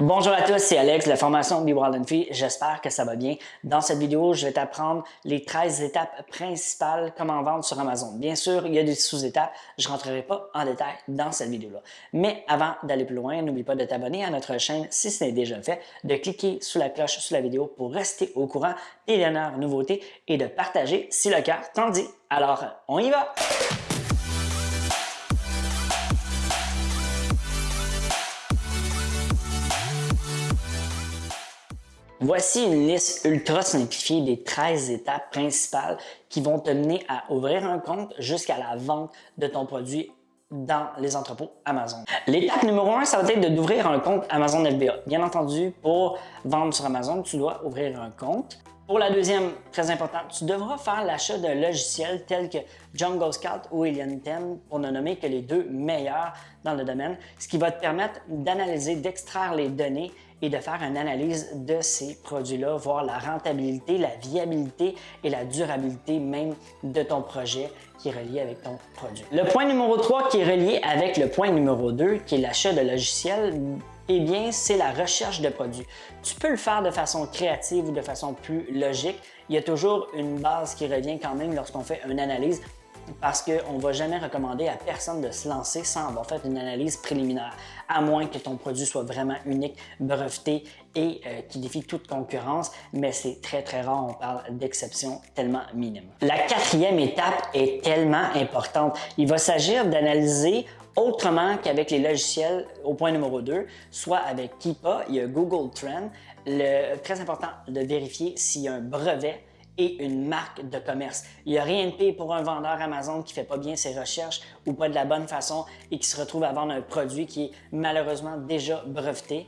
Bonjour à tous, c'est Alex de la formation Wild and Free. J'espère que ça va bien. Dans cette vidéo, je vais t'apprendre les 13 étapes principales comment vendre sur Amazon. Bien sûr, il y a des sous-étapes. Je ne rentrerai pas en détail dans cette vidéo-là. Mais avant d'aller plus loin, n'oublie pas de t'abonner à notre chaîne si ce n'est déjà fait, de cliquer sous la cloche sous la vidéo pour rester au courant des dernières nouveautés et de partager si le cœur t'en dit. Alors, on y va! Voici une liste ultra simplifiée des 13 étapes principales qui vont te mener à ouvrir un compte jusqu'à la vente de ton produit dans les entrepôts Amazon. L'étape numéro 1, ça va être d'ouvrir un compte Amazon FBA. Bien entendu, pour vendre sur Amazon, tu dois ouvrir un compte. Pour la deuxième, très importante, tu devras faire l'achat d'un logiciel tel que Jungle Scout ou Alien 10 pour ne nommer que les deux meilleurs dans le domaine, ce qui va te permettre d'analyser, d'extraire les données et de faire une analyse de ces produits-là, voir la rentabilité, la viabilité et la durabilité même de ton projet qui est relié avec ton produit. Le point numéro 3 qui est relié avec le point numéro 2, qui est l'achat de logiciels, eh bien, c'est la recherche de produits. Tu peux le faire de façon créative ou de façon plus logique. Il y a toujours une base qui revient quand même lorsqu'on fait une analyse parce qu'on ne va jamais recommander à personne de se lancer sans avoir fait une analyse préliminaire, à moins que ton produit soit vraiment unique, breveté et euh, qui défie toute concurrence, mais c'est très très rare, on parle d'exception tellement minime. La quatrième étape est tellement importante. Il va s'agir d'analyser autrement qu'avec les logiciels au point numéro 2, soit avec Keepa, il y a Google Trend. Très important de vérifier s'il y a un brevet et une marque de commerce. Il n'y a rien de pire pour un vendeur Amazon qui ne fait pas bien ses recherches ou pas de la bonne façon et qui se retrouve à vendre un produit qui est malheureusement déjà breveté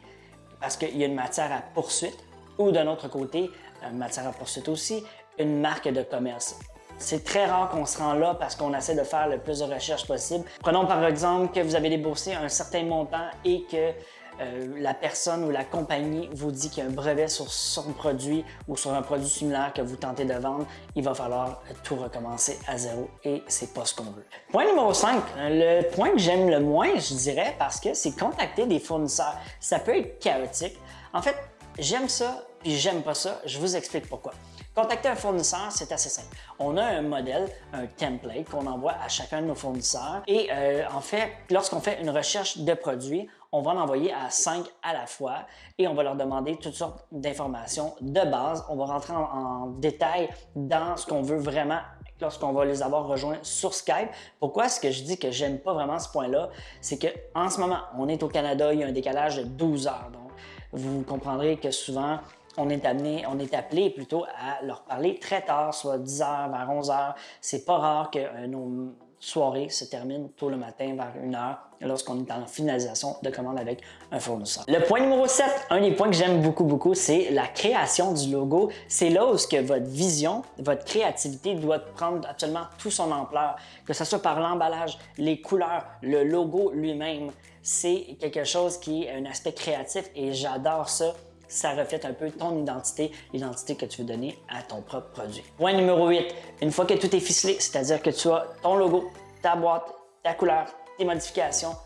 parce qu'il y a une matière à poursuite ou d'un autre côté, une matière à poursuite aussi, une marque de commerce. C'est très rare qu'on se rend là parce qu'on essaie de faire le plus de recherches possible. Prenons par exemple que vous avez déboursé un certain montant et que euh, la personne ou la compagnie vous dit qu'il y a un brevet sur son produit ou sur un produit similaire que vous tentez de vendre, il va falloir tout recommencer à zéro et c'est pas ce qu'on veut. Point numéro 5, le point que j'aime le moins, je dirais, parce que c'est contacter des fournisseurs. Ça peut être chaotique. En fait, j'aime ça puis j'aime pas ça. Je vous explique pourquoi. Contacter un fournisseur, c'est assez simple. On a un modèle, un template qu'on envoie à chacun de nos fournisseurs et euh, en fait, lorsqu'on fait une recherche de produits, on va l'envoyer à 5 à la fois et on va leur demander toutes sortes d'informations de base. On va rentrer en, détail dans ce qu'on veut vraiment lorsqu'on va les avoir rejoints sur Skype. Pourquoi est-ce que je dis que j'aime pas vraiment ce point-là? C'est qu'en ce moment, on est au Canada, il y a un décalage de 12 heures. Donc, vous comprendrez que souvent, on est appelé plutôt à leur parler très tard, soit 10 h vers 11 h C'est pas rare que euh, nos soirées se terminent tôt le matin vers 1 h lorsqu'on est en finalisation de commande avec un fournisseur. Le point numéro 7, un des points que j'aime beaucoup, beaucoup, c'est la création du logo. C'est là où que votre vision, votre créativité doit prendre absolument tout son ampleur, que ce soit par l'emballage, les couleurs, le logo lui-même. C'est quelque chose qui est un aspect créatif et j'adore ça ça reflète un peu ton identité, l'identité que tu veux donner à ton propre produit. Point numéro 8, une fois que tout est ficelé, c'est-à-dire que tu as ton logo, ta boîte, ta couleur, tes modifications,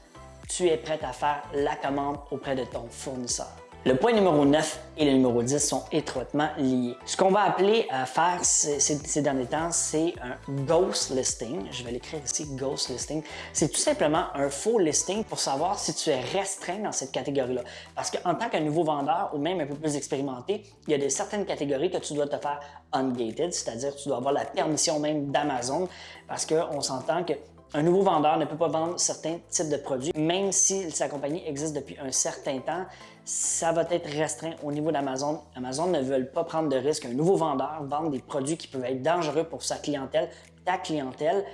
tu es prêt à faire la commande auprès de ton fournisseur. Le point numéro 9 et le numéro 10 sont étroitement liés. Ce qu'on va appeler à faire ces, derniers temps, c'est un ghost listing. Je vais l'écrire ici, ghost listing. C'est tout simplement un faux listing pour savoir si tu es restreint dans cette catégorie-là. Parce qu'en tant qu'un nouveau vendeur ou même un peu plus expérimenté, il y a des certaines catégories que tu dois te faire ungated, c'est-à-dire tu dois avoir la permission même d'Amazon parce qu'on s'entend que un nouveau vendeur ne peut pas vendre certains types de produits, même si sa compagnie existe depuis un certain temps, ça va être restreint au niveau d'Amazon. Amazon ne veut pas prendre de risque. Un nouveau vendeur vendre des produits qui peuvent être dangereux pour sa clientèle, ta clientèle,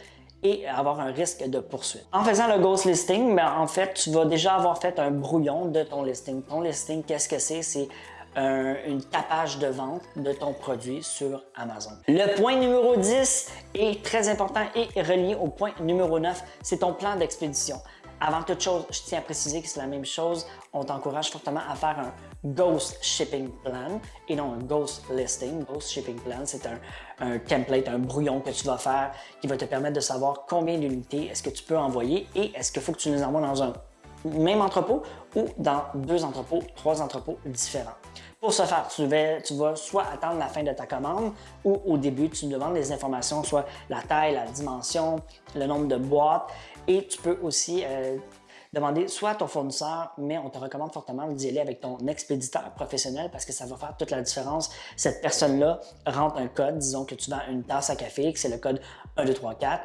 et avoir un risque de poursuite. En faisant le ghost listing, ben, en fait, tu vas déjà avoir fait un brouillon de ton listing. Ton listing, qu'est-ce que c'est? C'est une tapage de vente de ton produit sur Amazon. Le point numéro 10 est très important et relié au point numéro 9, c'est ton plan d'expédition. Avant toute chose, je tiens à préciser que c'est la même chose. On t'encourage fortement à faire un Ghost Shipping Plan et non un Ghost Listing. Ghost Shipping Plan, c'est un, un, template, un brouillon que tu vas faire qui va te permettre de savoir combien d'unités est-ce que tu peux envoyer et est-ce qu'il faut que tu les envoies dans un même entrepôt ou dans deux entrepôts, trois entrepôts différents. Pour ce faire, tu, vas soit attendre la fin de ta commande ou au début, tu demandes des informations, soit la taille, la dimension, le nombre de boîtes et tu peux aussi euh, demander soit à ton fournisseur, mais on te recommande fortement d'y aller avec ton expéditeur professionnel parce que ça va faire toute la différence. Cette personne-là rentre un code, disons que tu vends une tasse à café, que c'est le code 1, 2, 3, 4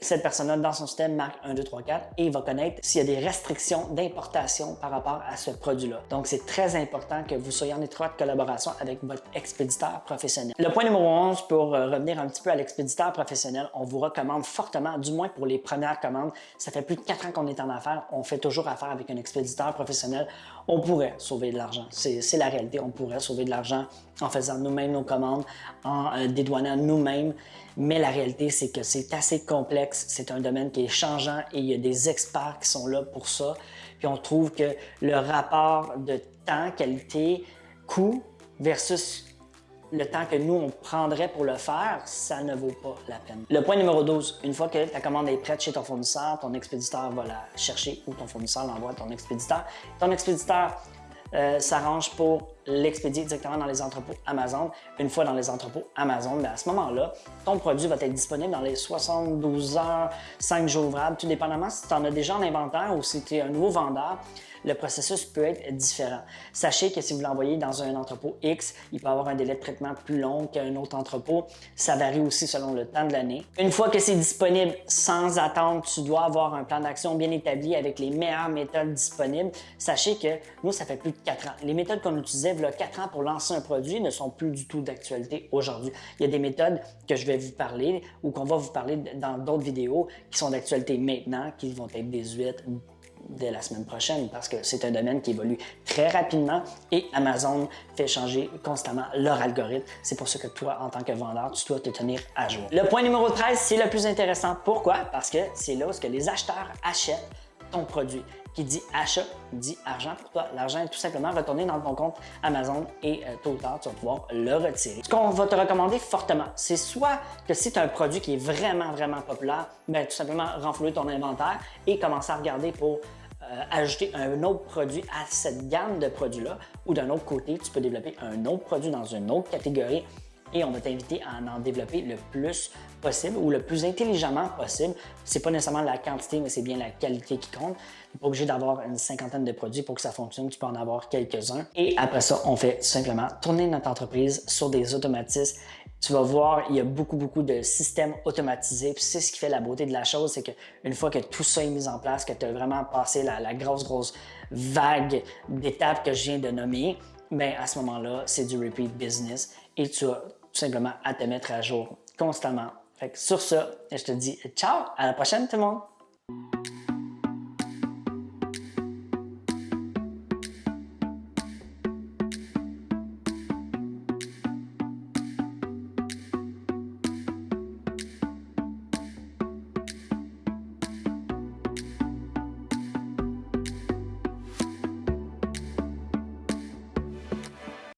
cette personne-là, dans son système, marque 1, 2, 3, 4 et il va connaître s'il y a des restrictions d'importation par rapport à ce produit-là. Donc, c'est très important que vous soyez en étroite collaboration avec votre expéditeur professionnel. Le point numéro 11, pour euh, revenir un petit peu à l'expéditeur professionnel, on vous recommande fortement, du moins pour les premières commandes, ça fait plus de 4 ans qu'on est en affaires, on fait toujours affaire avec un expéditeur professionnel, on pourrait sauver de l'argent. C'est la réalité, on pourrait sauver de l'argent en faisant nous-mêmes nos commandes, en euh, dédouanant nous-mêmes, mais la réalité, c'est que c'est assez complexe, c'est un domaine qui est changeant et il y a des experts qui sont là pour ça. Puis on trouve que le rapport de temps, qualité, coût versus le temps que nous, on prendrait pour le faire, ça ne vaut pas la peine. Le point numéro 12, une fois que ta commande est prête chez ton fournisseur, ton expéditeur va la chercher ou ton fournisseur l'envoie à ton expéditeur. Ton expéditeur euh, s'arrange pour l'expédier directement dans les entrepôts Amazon. Une fois dans les entrepôts Amazon, ben, à ce moment-là, ton produit va être disponible dans les 72 heures, 5 jours ouvrables, tout dépendamment si tu en as déjà en inventaire ou si tu es un nouveau vendeur le processus peut être différent. Sachez que si vous l'envoyez dans un entrepôt X, il peut avoir un délai de traitement plus long qu'un autre entrepôt. Ça varie aussi selon le temps de l'année. Une fois que c'est disponible sans attendre, tu dois avoir un plan d'action bien établi avec les meilleures méthodes disponibles. Sachez que nous, ça fait plus de 4 ans. Les méthodes qu'on utilisait 4 ans pour lancer un produit ne sont plus du tout d'actualité aujourd'hui. Il y a des méthodes que je vais vous parler ou qu'on va vous parler dans d'autres vidéos qui sont d'actualité maintenant, qui vont être désuètes dès la semaine prochaine parce que c'est un domaine qui évolue très rapidement et Amazon fait changer constamment leur algorithme. C'est pour ça que toi, en tant que vendeur, tu dois te tenir à jour. Le point numéro 13, c'est le plus intéressant. Pourquoi? Parce que c'est là où les acheteurs achètent ton produit. Qui dit achat, dit argent pour toi. L'argent est tout simplement retourné dans ton compte Amazon et euh, tôt ou tard, tu vas pouvoir le retirer. Ce qu'on va te recommander fortement, c'est soit que si tu as un produit qui est vraiment, vraiment populaire, ben, tout simplement renflouer ton inventaire et commencer à regarder pour euh, ajouter un autre produit à cette gamme de produits-là ou d'un autre côté, tu peux développer un autre produit dans une autre catégorie et on va t'inviter à en développer le plus possible ou le plus intelligemment possible. C'est pas nécessairement la quantité, mais c'est bien la qualité qui compte. Tu pas obligé d'avoir une cinquantaine de produits pour que ça fonctionne, tu peux en avoir quelques-uns. Et après ça, on fait simplement tourner notre entreprise sur des automatismes. Tu vas voir, il y a beaucoup, beaucoup de systèmes automatisés. C'est ce qui fait la beauté de la chose, c'est qu'une fois que tout ça est mis en place, que tu as vraiment passé la, la grosse, grosse vague d'étapes que je viens de nommer, ben à ce moment-là, c'est du repeat business et tu as tout simplement à te mettre à jour constamment. Sur ça, je te dis ciao, à la prochaine tout le monde!